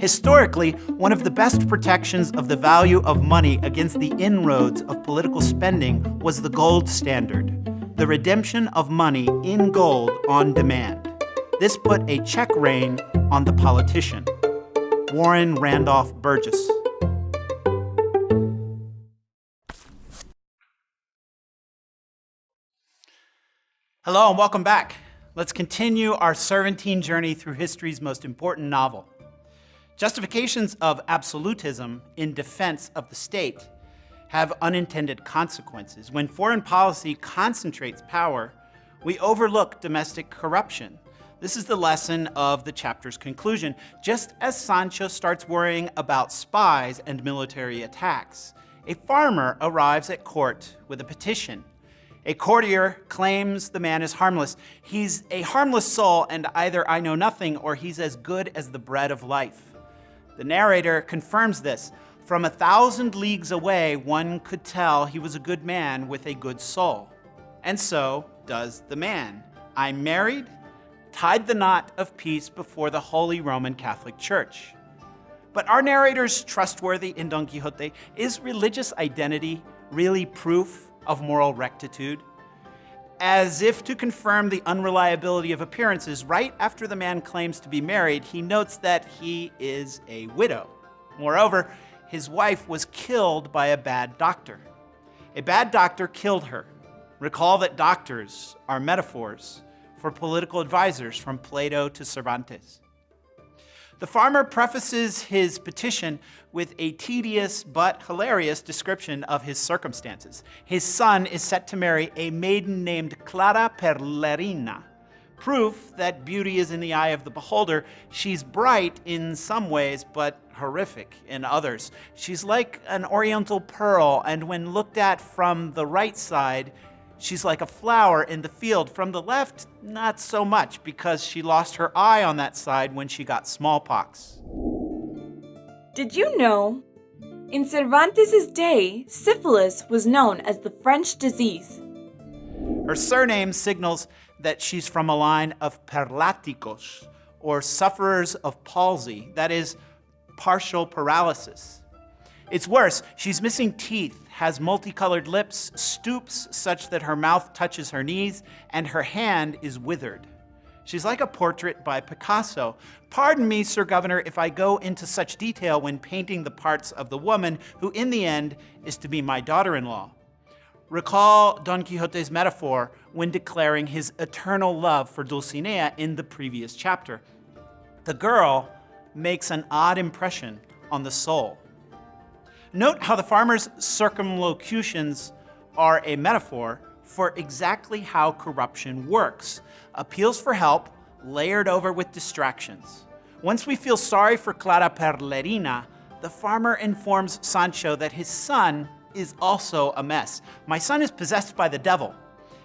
Historically, one of the best protections of the value of money against the inroads of political spending was the gold standard, the redemption of money in gold on demand. This put a check rein on the politician, Warren Randolph Burgess. Hello and welcome back. Let's continue our Cervantine journey through history's most important novel. Justifications of absolutism in defense of the state have unintended consequences. When foreign policy concentrates power, we overlook domestic corruption. This is the lesson of the chapter's conclusion, just as Sancho starts worrying about spies and military attacks. A farmer arrives at court with a petition a courtier claims the man is harmless. He's a harmless soul, and either I know nothing or he's as good as the bread of life. The narrator confirms this. From a thousand leagues away, one could tell he was a good man with a good soul. And so does the man. I'm married, tied the knot of peace before the Holy Roman Catholic Church. But are narrators trustworthy in Don Quixote? Is religious identity really proof of moral rectitude. As if to confirm the unreliability of appearances, right after the man claims to be married, he notes that he is a widow. Moreover, his wife was killed by a bad doctor. A bad doctor killed her. Recall that doctors are metaphors for political advisors from Plato to Cervantes. The farmer prefaces his petition with a tedious but hilarious description of his circumstances. His son is set to marry a maiden named Clara Perlerina. Proof that beauty is in the eye of the beholder. She's bright in some ways, but horrific in others. She's like an oriental pearl, and when looked at from the right side, She's like a flower in the field. From the left, not so much, because she lost her eye on that side when she got smallpox. Did you know? In Cervantes' day, syphilis was known as the French disease. Her surname signals that she's from a line of perláticos, or sufferers of palsy, that is, partial paralysis. It's worse, she's missing teeth, has multicolored lips, stoops such that her mouth touches her knees, and her hand is withered. She's like a portrait by Picasso. Pardon me, Sir Governor, if I go into such detail when painting the parts of the woman who, in the end, is to be my daughter-in-law. Recall Don Quixote's metaphor when declaring his eternal love for Dulcinea in the previous chapter. The girl makes an odd impression on the soul. Note how the farmer's circumlocutions are a metaphor for exactly how corruption works. Appeals for help layered over with distractions. Once we feel sorry for Clara Perlerina, the farmer informs Sancho that his son is also a mess. My son is possessed by the devil,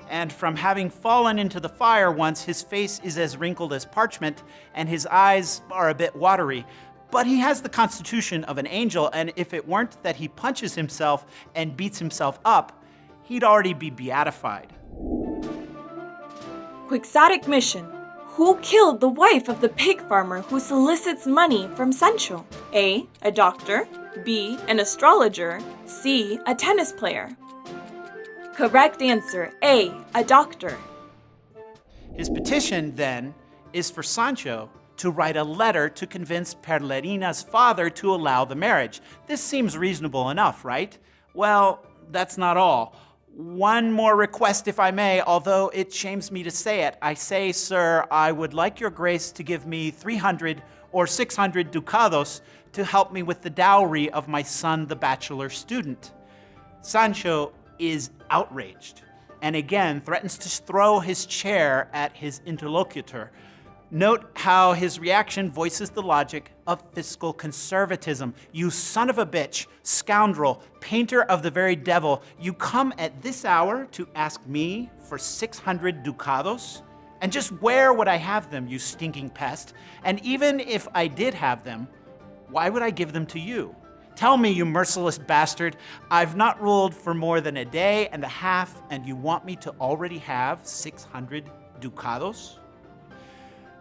and from having fallen into the fire once, his face is as wrinkled as parchment, and his eyes are a bit watery. But he has the constitution of an angel, and if it weren't that he punches himself and beats himself up, he'd already be beatified. Quixotic mission. Who killed the wife of the pig farmer who solicits money from Sancho? A. A doctor. B. An astrologer. C. A tennis player. Correct answer A. A doctor. His petition, then, is for Sancho to write a letter to convince Perlerina's father to allow the marriage. This seems reasonable enough, right? Well, that's not all. One more request, if I may, although it shames me to say it. I say, sir, I would like your grace to give me 300 or 600 ducados to help me with the dowry of my son, the bachelor student. Sancho is outraged and again threatens to throw his chair at his interlocutor. Note how his reaction voices the logic of fiscal conservatism. You son of a bitch, scoundrel, painter of the very devil, you come at this hour to ask me for 600 ducados? And just where would I have them, you stinking pest? And even if I did have them, why would I give them to you? Tell me, you merciless bastard, I've not ruled for more than a day and a half, and you want me to already have 600 ducados?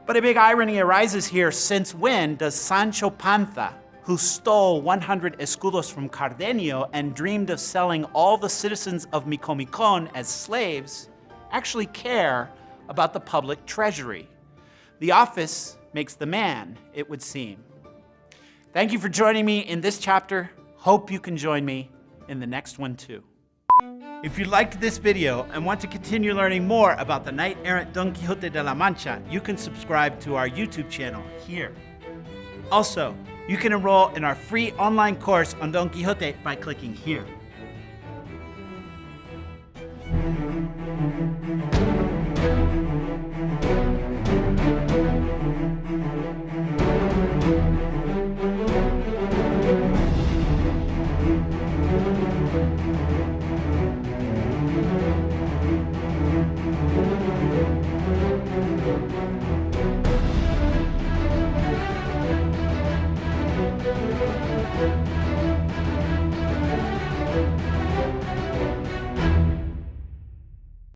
But a big irony arises here since when does Sancho Panza, who stole 100 escudos from Cardenio and dreamed of selling all the citizens of Micomicon as slaves, actually care about the public treasury? The office makes the man, it would seem. Thank you for joining me in this chapter. Hope you can join me in the next one too. If you liked this video and want to continue learning more about the knight-errant Don Quixote de la Mancha, you can subscribe to our YouTube channel here. Also, you can enroll in our free online course on Don Quixote by clicking here.